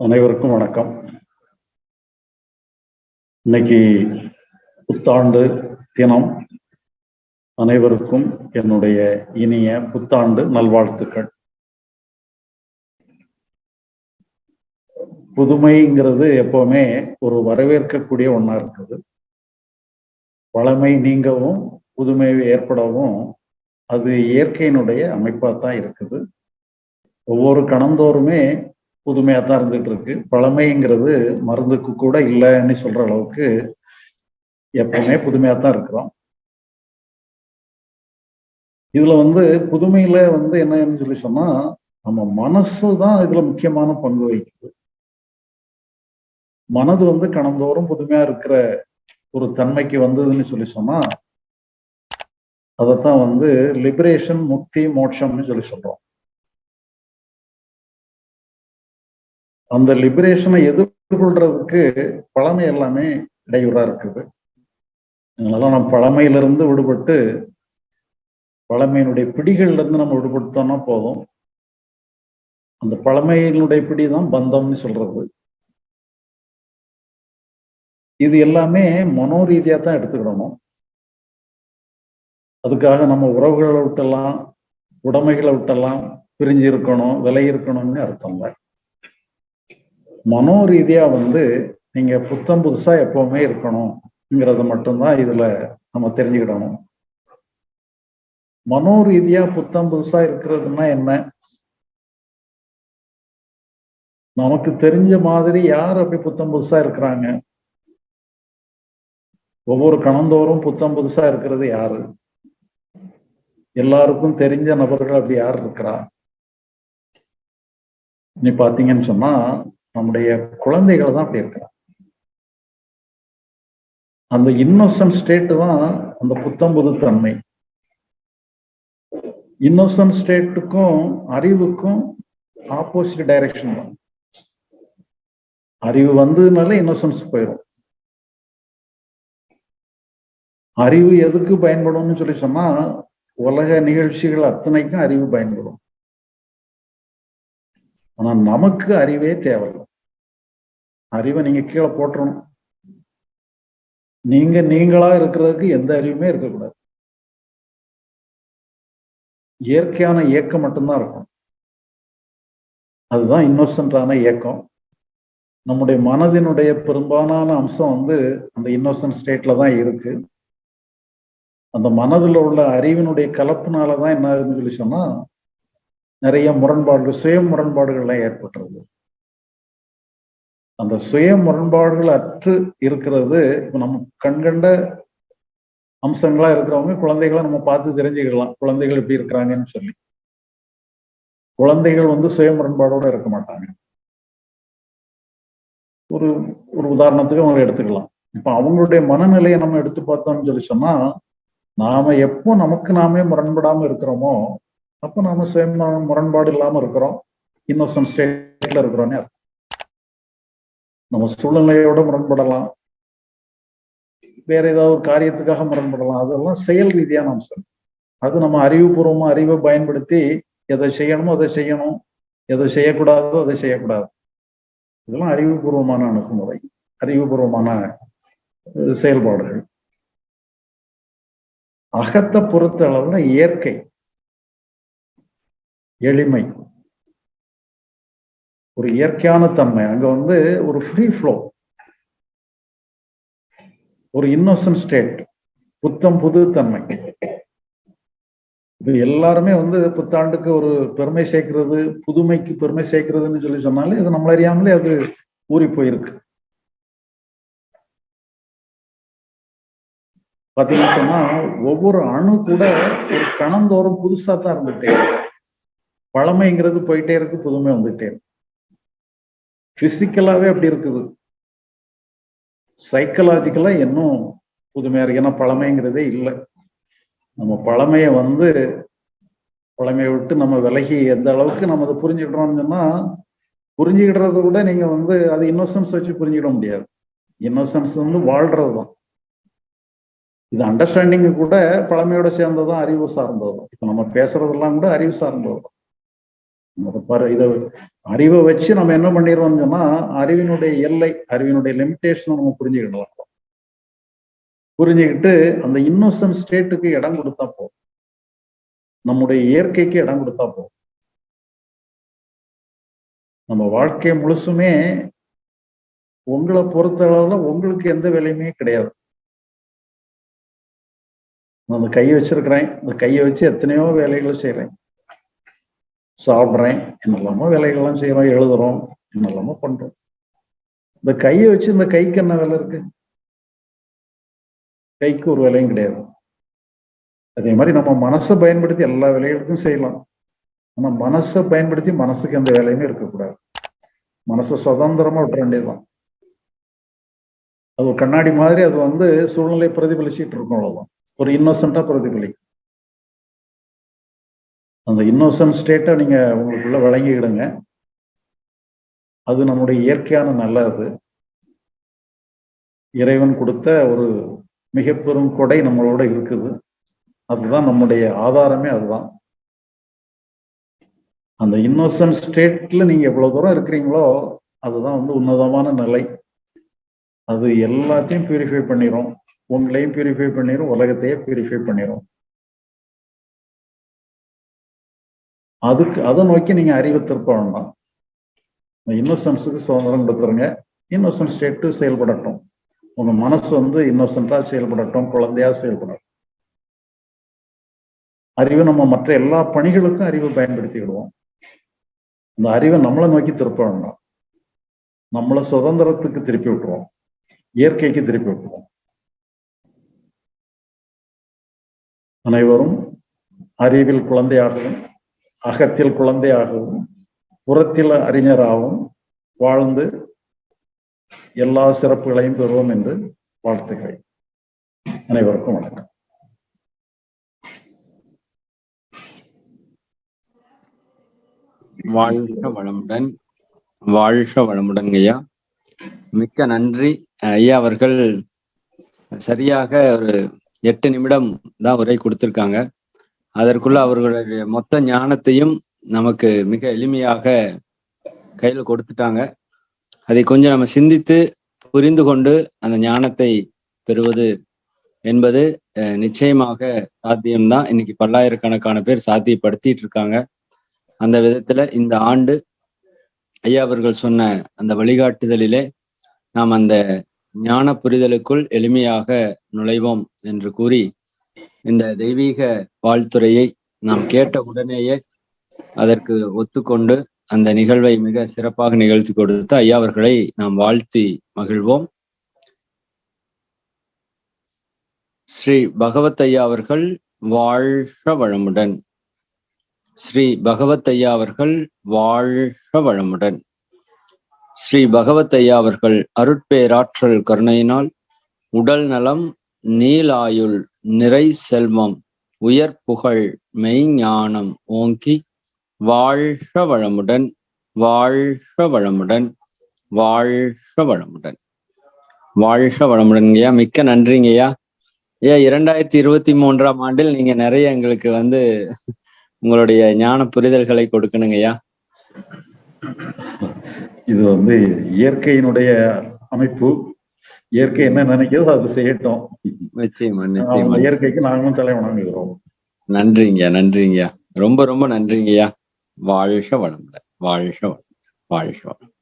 அனைவருக்கும் வணக்கம். இன்னைக்கு புத்தாண்டு தினம். அனைவருக்கும் என்னுடைய இனிய புத்தாண்டு நல்வாழ்த்துக்கள். புதுமைங்கிறது எப்பவுமே ஒரு வரவேற்கக்கூடிய ஒன்றா இருக்குது. வளமை நீங்கவும் புதுமை ஏற்படவும் அது இயற்கையினுடைய அமைப்பாக தான் இருக்குது. ஒவ்வொரு கணந்தோறுமே புதுமையாக தான் இருந்துட்டு இருக்கு. பழமைங்கிறது மருந்துக்கு கூட இல்லைன்னு சொல்ற அளவுக்கு எப்பவுமே புதுமையாக தான் இருக்கிறோம். இதுல வந்து புதுமையில வந்து என்னன்னு சொல்லி சொன்னா நம்ம மனசு தான் இதுல முக்கியமான பங்கு வகிக்குது. மனது வந்து கணந்தோறும் புதுமையா இருக்கிற ஒரு தன்மைக்கு வந்ததுன்னு சொல்லி சொன்னா அதைத்தான் வந்து லிபரேஷன் முக்தி மோட்சம்னு சொல்லி சொல்றோம். அந்த லிபரேஷனை எதிர்கொள்றதுக்கு பழமை எல்லாமே இடையூறா இருக்குது. அதனால நம்ம பழமையிலிருந்து விடுபட்டு பழமையினுடைய பிடிகள்ல இருந்து நம்ம விடுபட்டோம்னா போதும். அந்த பழமையினுடைய பிடி தான் பந்தம்னு சொல்றது. இது எல்லாமே மனோரீதியா தான் எடுத்துக்கிடணும். அதுக்காக நம்ம உறவுகளை விட்டெல்லாம் உடைமைகளை விட்டெல்லாம் பிரிஞ்சு இருக்கணும் விலை இருக்கணும்னு அர்த்தம் இல்லை. மனோரீதியா வந்து நீங்க புத்தம் புதுசா எப்பவுமே இருக்கணுங்கிறத மட்டும்தான் இதுல நம்ம தெரிஞ்சுக்கிடணும். மனோரீதியா புத்தம் புதுசா இருக்கிறதுனா என்ன? நமக்கு தெரிஞ்ச மாதிரி யார் அப்படி புத்தம் புதுசா இருக்கிறாங்க? ஒவ்வொரு கணந்தோறும் புத்தம் புதுசா இருக்கிறது யாரு? எல்லாருக்கும் தெரிஞ்ச நபர்கள் அப்படி யார் இருக்கிறா? நீ பாத்தீங்கன்னு சொன்னா நம்முடைய குழந்தைகள் தான் அப்படி இருக்கிறான் அந்த இன்னோசன்ட் ஸ்டேட் தான் அந்த புத்தம்புது தன்மை. இன்னோசன்ட் ஸ்டேட்டுக்கும் அறிவுக்கும் ஆப்போசிட் டைரக்ஷன் தான். அறிவு வந்ததுனால இன்னோசன்ஸ் போயிடும் அறிவு எதுக்கு பயன்படும்னு சொல்லி சொன்னா உலக நிகழ்ச்சிகள் அத்தனைக்கும் அறிவு பயன்படும். ஆனா நமக்கு அறிவே தேவையில்லை. அறிவை நீங்க கீழே போட்டுறணும். நீங்க நீங்களா இருக்கிறதுக்கு எந்த அறிவுமே இருக்கக்கூடாது. இயற்கையான இயக்கம் மட்டும்தான் இருக்கும். அதுதான் இன்னோசன்டான இயக்கம். நம்முடைய மனதினுடைய பெரும்பாலான அம்சம் வந்து அந்த இன்னோசன்ட் ஸ்டேட்ல தான் இருக்கு. அந்த மனதில் உள்ள அறிவினுடைய கலப்புனால தான் என்ன ஆகுதுன்னு சொல்லி சொன்னா நிறைய முரண்பாடுகள் சுய முரண்பாடுகள்லாம் ஏற்பட்டுருது. அந்த சுய முரண்பாடுகள் அற்று இருக்கிறது. இப்போ நம்ம கண்கண்ட அம்சங்களா இருக்கிறவங்க குழந்தைகளை நம்ம பார்த்து தெரிஞ்சுக்கலாம். குழந்தைகள் எப்படி இருக்கிறாங்கன்னு சொல்லி. குழந்தைகள் வந்து சுய முரண்பாடோட இருக்க மாட்டாங்க. ஒரு ஒரு உதாரணத்துக்கு அவங்க எடுத்துக்கலாம். இப்போ அவங்களுடைய மனநிலையை நம்ம எடுத்து பார்த்தோம்னு சொல்லி சொன்னா நாம எப்போ நமக்கு நாமே முரண்படாம இருக்கிறோமோ அப்போ நாம சுய முரண்பாடு இல்லாம இருக்கிறோம். இன்னோசன்ட் ஸ்டேட்ல இருக்கிறோன்னே அர்த்தம். நம்ம சூழ்நிலையோட முரண்படலாம். வேற ஏதாவது ஒரு காரியத்துக்காக முரண்படலாம். அதெல்லாம் செயல் ரீதியான அம்சம் அது நம்ம அறிவுபூர்வமா அறிவை பயன்படுத்தி எதை செய்யணுமோ அதை செய்யணும். எதை செய்யக்கூடாதோ அதை செய்யக்கூடாது. இதெல்லாம் அறிவுபூர்வமான அணுகுமுறை அறிவுபூர்வமான செயல்பாடுகள். அகத்தை பொறுத்த அளவுல இயற்கை எளிமை. ஒரு இயற்கையான தன்மை. அங்க வந்து ஒரு ஃப்ரீ ஃப்ளோ ஒரு இன்னோசன்ட் ஸ்டேட் புத்தம் புது தன்மை. இது எல்லாருமே வந்து புத்தாண்டுக்கு ஒரு பெருமை சேர்க்கிறது புதுமைக்கு பெருமை சேர்க்கிறதுன்னு சொல்லி சொன்னாலே இது நம்மள அறியாமலே அது ஊறி போயிருக்கு. பாத்தீங்கன்னா சொன்னா ஒவ்வொரு அணு கூட ஒரு கணந்தோறும் புதுசா தான் இருந்துட்டே பழமைங்கிறது போயிட்டே இருக்கு புதுமை வந்துட்டே இருக்கு. பிசிக்கலாவே அப்படி இருக்குது. சைக்கலாஜிக்கலாக இன்னும் புதுமையாக இருக்கு. ஏன்னா பழமைங்கிறதே இல்லை. நம்ம பழமையை வந்து பழமையை விட்டு நம்ம விலகி எந்த அளவுக்கு நம்ம அதை புரிஞ்சுக்கிட்டோம்னு சொன்னா புரிஞ்சுக்கிடுறத விட நீங்க வந்து அது இன்னோசன்ஸ் வச்சு புரிஞ்சுக்கிட முடியாது. இன்னோசன்ஸ் வந்து வாழ்கிறது தான். இது அண்டர்ஸ்டாண்டிங் கூட பழமையோட சேர்ந்ததும் அறிவு சார்ந்ததும் இப்போ நம்ம பேசுறதெல்லாம் கூட அறிவு சார்ந்தது தான் இதை அறிவை வச்சு நம்ம என்ன பண்ணிடுறோம்னு சொன்னா அறிவினுடைய எல்லை அறிவினுடைய லிமிட்டேஷனை நம்ம புரிஞ்சுக்கிடலாம் புரிஞ்சுக்கிட்டு அந்த இன்னோசன் ஸ்டேட்டுக்கு இடம் கொடுத்தா போதும். நம்முடைய இயற்கைக்கு இடம் கொடுத்தா போதும். நம்ம வாழ்க்கை முழுசுமே உங்களை பொறுத்த அளவுல உங்களுக்கு எந்த வேலையுமே கிடையாது. நான் அந்த கையை வச்சிருக்கிறேன். இந்த கையை வச்சு எத்தனையோ வேலைகளை செய்யறேன் சாப்பிட்றேன் என்னெல்லாமோ வேலைகள்லாம் செய்யறோம் எழுதுறோம் என்னெல்லாமோ பண்றோம். இந்த கையை வச்சு இந்த கைக்கு என்ன வேலை இருக்கு? கைக்கு ஒரு வேலையும் கிடையாது. அதே மாதிரி நம்ம மனசை பயன்படுத்தி எல்லா வேலைகளுக்கும் செய்யலாம். ஆனா மனசை பயன்படுத்தி மனசுக்கு எந்த வேலையுமே இருக்கக்கூடாது. மனசை சுதந்திரமா விட்டுற வேண்டியதுதான். அது ஒரு கண்ணாடி மாதிரி அது வந்து சூழ்நிலை பிரதிபலிச்சுட்டு இருக்கும் அவ்வளவுதான். ஒரு இன்னோசென்ட்டா பிரதிபலிக்கும். அந்த இன்னோசன்ட் ஸ்டேட்டை நீங்கள் உங்களுக்குள்ள வழங்கிக்கிடுங்க. அது நம்முடைய இயற்கையான நல்லது. இறைவன் கொடுத்த ஒரு மிக பெரும் கொடை நம்மளோட இருக்குது. அதுதான் நம்முடைய ஆதாரமே அதுதான். அந்த இன்னோசன்ட் ஸ்டேட்ல நீங்க எவ்வளவு தூரம் இருக்கிறீங்களோ அதுதான் வந்து உன்னதமான நிலை. அது எல்லாத்தையும் பியூரிஃபை பண்ணிடும் உங்களையும் பியூரிஃபை பண்ணிடும் உலகத்தையே பியூரிஃபை பண்ணிடும் அதுக்கு அதை நோக்கி நீங்க அறிவை திருப்ப வேண்டாம் இன்னோசன்ஸுக்கு சுதந்திரம் கொடுத்துருங்க. இன்னோசன்ஸ் ஸ்டேட்டு செயல்படட்டும். உங்க மனசு வந்து இன்னோசென்டா செயல்படட்டும் குழந்தையா செயல்படட்டும். அறிவு நம்ம மற்ற எல்லா பணிகளுக்கும் அறிவை பயன்படுத்திக்கிடுவோம். இந்த அறிவை நம்மளை நோக்கி திருப்ப வேண்டாம். நம்மளை சுதந்திரத்துக்கு திருப்பி விட்டுருவோம். இயற்கைக்கு திருப்பி விட்டுருவோம். அனைவரும் அறிவில் குழந்தையாகவும் அகத்தில் குழந்தையாகவும் புறத்தில் அறிஞராகவும் வாழ்ந்து எல்லா சிறப்புகளையும் பெறுவோம் என்று வாழ்த்துகிறேன் அனைவருக்கும் வணக்கம். வாழ்க வளமுடன் வாழ்க வளமுடன் ஐயா. மிக்க நன்றி. ஐயா அவர்கள் சரியாக ஒரு எட்டு நிமிடம் தான் உரை கொடுத்திருக்காங்க. அதற்குள்ள அவர்களுடைய மொத்த ஞானத்தையும் நமக்கு மிக எளிமையாக கையில கொடுத்துட்டாங்க. அதை கொஞ்சம் நம்ம சிந்தித்து புரிந்து கொண்டு அந்த ஞானத்தை பெறுவது என்பது நிச்சயமாக சாத்தியம்தான். இன்னைக்கு பல்லாயிரக்கணக்கான பேர் சாத்தியப்படுத்திட்டு இருக்காங்க. அந்த விதத்துல இந்த ஆண்டு ஐயா அவர்கள் சொன்ன அந்த வழிகாட்டுதலிலே நாம் அந்த ஞான புரிதலுக்குள் எளிமையாக நுழைவோம் என்று கூறி இந்த தெய்வீக வாழ்த்துறையை நாம் கேட்ட உடனேயே அதற்கு ஒத்துக்கொண்டு அந்த நிகழ்வை மிக சிறப்பாக நிகழ்த்தி கொடுத்து ஐயா அவர்களை நாம் வாழ்த்தி மகிழ்வோம். ஸ்ரீ பகவத் ஐயா அவர்கள் வாழ்க வளமுடன். ஸ்ரீ பகவத் ஐயா அவர்கள் வாழ்க வளமுடன். ஸ்ரீ பகவத் ஐயா அவர்கள் அருட்பேராற்றல் கருணையினால் உடல் நலம் நீலாயுள் நிறை செல்வம் உயர் புகழ் மெய்ஞானம் ஓங்கி வாழ்க வளமுடன் வாழ்க வளமுடன் வாழ்க வளமுடன். வாழ்க வளமுடன்ங்கய்யா. மிக்க நன்றிங்கய்யா. ஐயா இரண்டாயிரத்தி இருபத்தி மூன்றாம் ஆண்டில் நீங்க நிறைய எங்களுக்கு வந்து உங்களுடைய ஞான புரிதல்களை கொடுக்கணுங்கய்யா. இது வந்து இயற்கையினுடைய அமைப்பு. இயற்கை என்ன நினைக்கிறதோ அது செய்யட்டும். நிச்சயமா நிச்சயமா. இயற்கைக்கு நாங்களும் தலை வணங்குகிறோம். நன்றிங்கய்யா நன்றிங்கய்யா ரொம்ப ரொம்ப நன்றிங்கய்யா. வாழ்க வளமுடன் வாழ்க வாழ்க வளம்